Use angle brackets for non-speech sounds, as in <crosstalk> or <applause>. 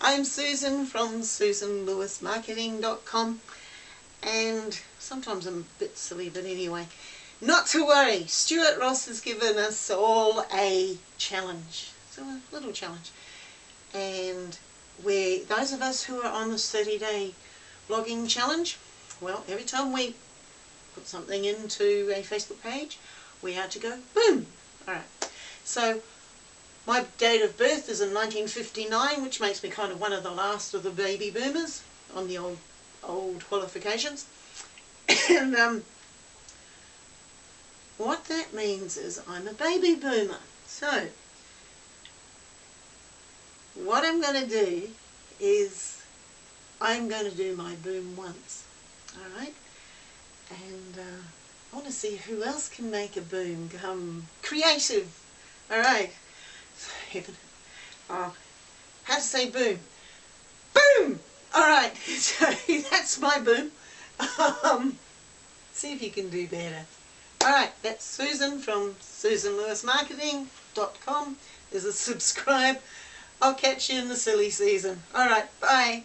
I'm Susan from susanlewismarketing.com and sometimes I'm a bit silly but anyway not to worry Stuart Ross has given us all a challenge so a little challenge and we those of us who are on this 30 day blogging challenge well every time we put something into a Facebook page we are to go boom! Alright so my date of birth is in 1959, which makes me kind of one of the last of the baby boomers on the old old qualifications. and <coughs> um, what that means is I'm a baby boomer. So, what I'm going to do is I'm going to do my boom once. Alright? And uh, I want to see who else can make a boom come creative. Alright heaven. <laughs> Uh, how to say boom? Boom! Alright, <laughs> so that's my boom. Um, see if you can do better. Alright, that's Susan from SusanLewisMarketing.com. There's a <laughs> subscribe. I'll catch you in the silly season. Alright, bye.